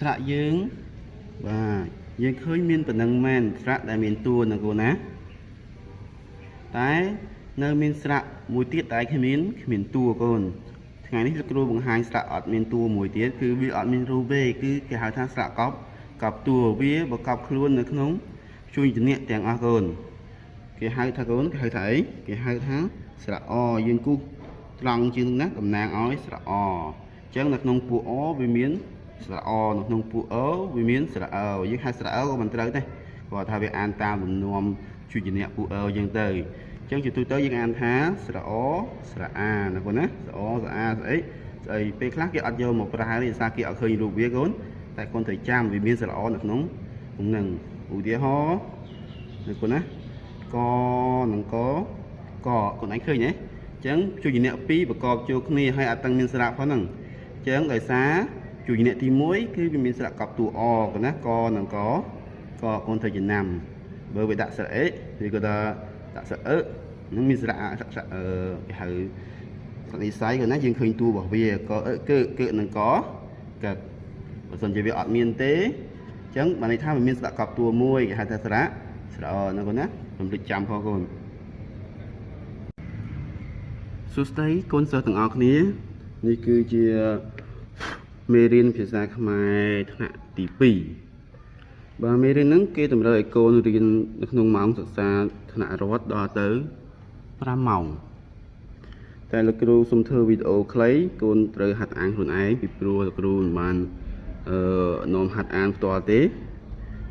ស្រាក់យើងបាទយើងឃើញមានប៉ុណ្ណឹងមែនស្រាក់ដែលមានតួណាកូនណាតែនៅមានស្រាក់មួយទៀតតែគ្មានគ្មានតួកូនថ្ងៃនេះលោកគ្រូបង្ហាញស្រាក់អត់មានតួមួយទៀតគឺវាអត់មានរូបទេគឺគេហៅថាស្រាក់កប់កប់តួវាបកប់ខ្លួននៅក្នុងជួយជំនះទាំងអស់កូនគេហៅថាកូនគេហៅថាអីគេហៅថាស្រាក់អយើងគូសត្រង់ជាងណាតំណាងឲ្យស្រាក់អអញ្ចឹងនៅក្នុងពួកអវាមាន ស្រៈអនៅក្នុងពួកអវាមានស្រៈអយើងហៅស្រៈអក៏មិនត្រូវដែរគាត់ថាវាអានតាមលំនាំជួចនៈពួកអយើងទៅអញ្ចឹងជាទូទៅយើងអានថាស្រៈអស្រៈអាណាកូនណាស្រៈអស្រៈអាស្អីស្អីពេលខ្លះគេអត់យកមកប្រើទេសារគេអត់ឃើញរូបវាកូនតែគាត់ត្រូវចាំវាមានស្រៈអនៅក្នុងក្នុងឧទាហរណ៍ណាកូនណាកនិងកកកូនឯងឃើញទេអញ្ចឹងជួចនៈ2ប្រកបចូលគ្នាហើយអត់ទាំងមានស្រៈផងហ្នឹងអញ្ចឹងដោយសារ ជួយអ្នកទី1គឺវាមានស្រៈកប់តួអកណាកនិងកកកូនត្រូវចំណាំបើវាដាក់ស្រៈអេឬក៏ថាដាក់ស្រៈអឺនឹងមានស្រៈស្រៈអឺគេហៅសនិស័យគាត់ណាយើងឃើញតួរបស់វាកអឺគឺគឺនិងកកើតបើសិនជាវាអត់មានទេអញ្ចឹងបានន័យថាវាមានស្រៈកប់តួមួយគេហៅថាស្រៈស្រៈហ្នឹងគាត់ណារំលឹកចាំផងគាត់សួស្តីកូនសិស្សទាំងអស់គ្នានេះគឺជា មេរៀនភាសាខ្មែរថ្នាក់ទី2បាទមេរៀនហ្នឹងគេតម្រូវឲ្យកូនរៀននៅក្នុងម៉ោងសិក្សាថ្នាក់រដ្ឋដល់ទៅ5ម៉ោងតែលោកគ្រូសុំធ្វើវីដេអូខ្លីកូនត្រូវហាត់អានខ្លួនឯងពីព្រោះលោកគ្រូមិនបានអឺនាំហាត់អានផ្ទាល់ទេ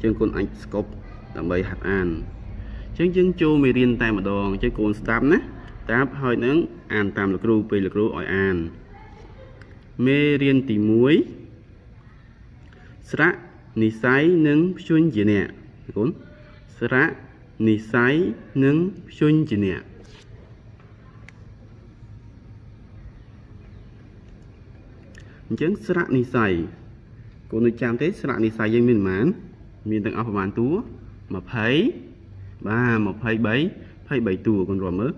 ជាងកូនអាចស្កប់ដើម្បីហាត់អានអញ្ចឹងយើងចូលមេរៀនតែម្ដងអញ្ចឹងកូនស្ដាប់ណាស្ដាប់ហើយនឹងអានតាមលោកគ្រូពេលលោកគ្រូឲ្យអាន មេរៀនទី1ស្រៈនិស័យនិងភ្យុញ្ជានៈគុណស្រៈនិស័យនិងភ្យុញ្ជានៈអញ្ចឹងស្រៈនិស័យកូននឹងចាំទេស្រៈនិស័យយើងមានប្រមាណមានទាំងអស់ប្រមាណតួ20បាទ23 23តួកូនរាប់មើល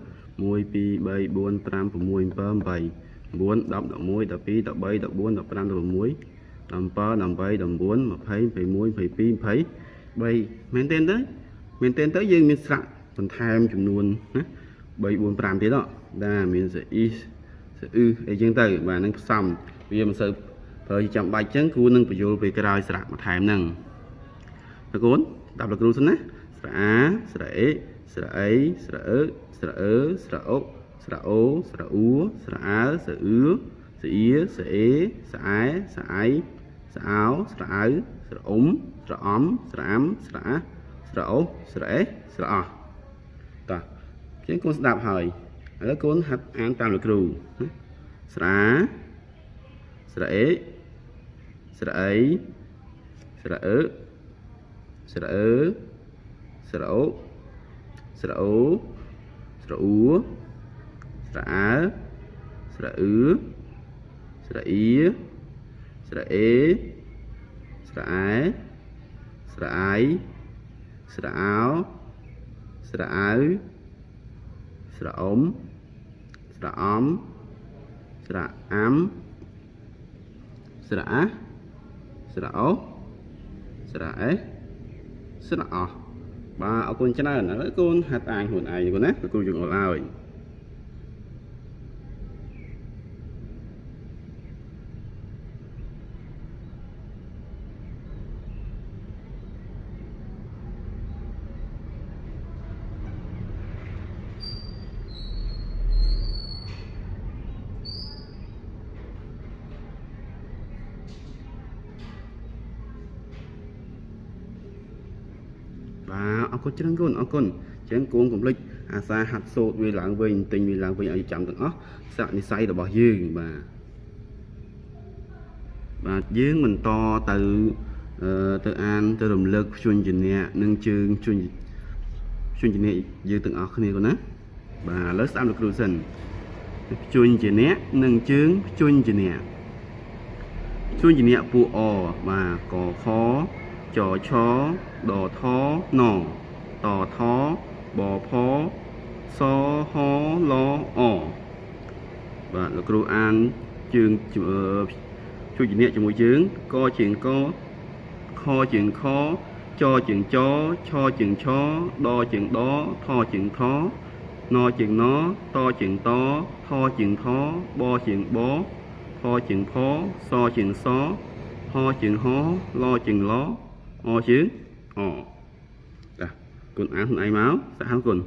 1 2 3 4 5 6 7 8 9 10 11 12 13 14 15 16 17 18 19 20 21 22 23មែនទេទៅមែនទេទៅយើងមានស្រាក់បន្ថែមចំនួនណា3 4 5ទៀតណាមានសអ៊ីសអ៊ឺអីចឹងទៅបាទនឹងផ្សំវាមិនសូវប្រើចាំបាច់ចឹងគ្រូនឹងបញ្យល់ពេលក្រោយស្រាក់បន្ថែមហ្នឹងតើកូនតាប់លោកគ្រូសិនណាស្រាអាស្រាអេស្រាអីស្រាអឺស្រាអឺស្រាអុក ស្រៈអូស្រៈអ៊ូស្រៈអើស្រៈអ៊ឺស្រៈអ៊ីស្រៈអេស្រៈអែស្រៈអៃស្រៈអោស្រៈអៅស្រៈអ៊ុំស្រៈអំ ស្រៈអាំស្រៈអាស្រៈអូស្រៈអេស្រៈអោះតោះជាងកូនស្ដាប់ហើយឥឡូវកូនហាត់អានតាមលោកគ្រូណាស្រៈស្រៈអេស្រៈអីស្រៈអឺស្រៈអឺស្រៈអូស្រៈអូស្រៈអ៊ូ ស្រៈអើស្រៈអ៊ឺស្រៈអ៊ីស្រៈអេស្រៈអែស្រៈអៃស្រៈអោស្រៈអៅស្រៈអ៊ំស្រៈអំស្រៈអាំស្រៈអាស្រៈអូស្រៈអេស្រៈអោះបាទអរគុណច្រើនឥឡូវកូនហាត់អានខ្លួនឯងកូនណាលោកគ្រូយើងអល់ឲ្យបាទ អរគុណច្រើនកូនអរគុណអញ្ចឹងកូនកុំភ្លេចអាសាហាត់សូត្រវាឡើងវិញទិញវាឡើងវិញឲ្យចាំទាំងអស់ស័ក្តិនិស័យរបស់យើងបាទបាទយើងបន្តទៅអឺទៅអានទៅរំលឹកជួញជំនះនិងជើងជួញជួញជំនះយើងទាំងអស់គ្នាកូនណាបាទឥឡូវស្ដាប់លោកគ្រូសិនជួញជំនះនិងជើងជួញជំនះជួញជំនះពួកអបាទកខចឆ ដថណតថបផសហលអបាទលោកគ្រូអានជើងជួយជំនាញជាមួយជើងកជាងកខជាងខចជាងចឆជាងឆដជាងដថជាងថណជាងណតជាងតថជាងថបជាងបផជាងផសជាងសហជាងហលជាងឡអជាង អចាគុណអានខ្លួនឯងមកសហគុណ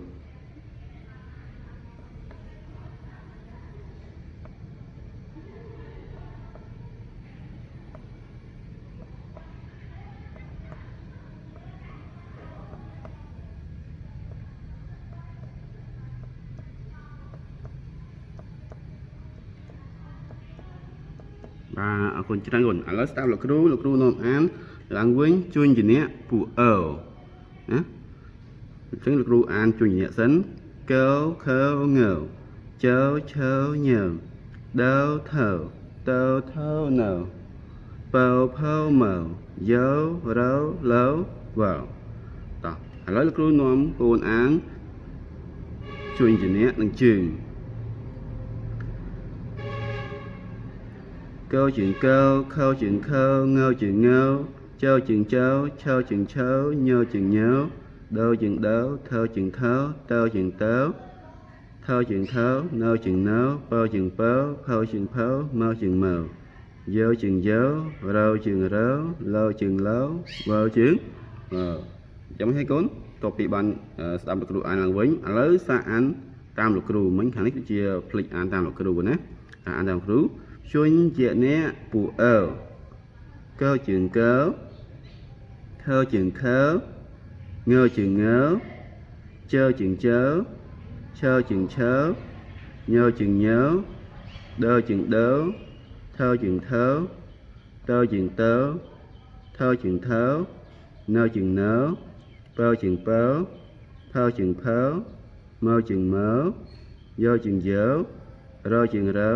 បាទអរគុណច្រើនគុណឥឡូវស្ដាប់លោកគ្រូលោកគ្រូនាំអានឡើងវិញជួញជំនះពួកអឺណាអញ្ចឹងលោកគ្រូអានជួញជំនះសិនកោខើងើជើឈើញើដើថើតើថើនៅបើផើមើយោរោលោវ៉ាតោះឥឡូវលោកគ្រូនាំកូនអានជួញជំនះនឹងជើង câu chuyện câu khâu chuyện khâu ngâu chuyện ngâu châu chuyện châu châu chuyện châu nhô chuyện nhớ đô chuyện đấu thơ chuyện thớ tơ chuyện tớ thơ chuyện thớ nô chuyện nấu bơ chuyện bớ phâu chuyện phâu mơ chuyện mờ dơ chuyện dớ râu chuyện rớ lô chuyện lấu vơ chuyện ờ giống thấy cuốn តបពីបានស្ដាប់លោកគ្រូអានឡើងវិញឥឡូវសាអានតាមលោកគ្រូមិញខាងនេះគឺជាផ្លិចអានតាមលោកគ្រូណាអានតាមគ្រូ xuân ជាអ្នកពួកអើកើជាងកើខើជាងខើងើជាងងើជើជាងជើឈើជាងឈើញើជាងញើដើជាងដើថើជាងថើតើជាងតើថើជាងថើនៅជាងនៅបើ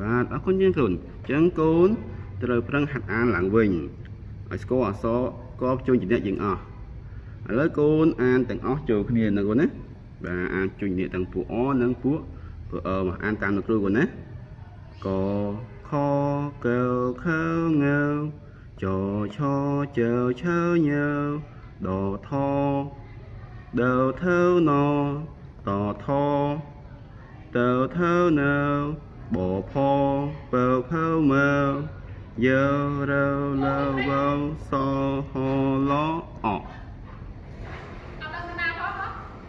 បាទតើឥឡូវកូនអានខ្លួនឯងបាទអរគុណយើងកូនអញ្ចឹងកូនត្រូវប្រឹងហាត់អានឡើងវិញឲ្យស្គាល់អក្សរកបជួយជំនះយើងអស់ឥឡូវកូនអានទាំងអស់ចូលគ្នាណាកូនណាបាទអានជួយជំនះទាំងពួកអនិងពួកពួកអមកអានតាមលោកគ្រូកូនណាកខកខងើចឆជើឈើញើដថដើថើណតថតើថើនៅ បផពើផើមើយរើលើវោសហឡអ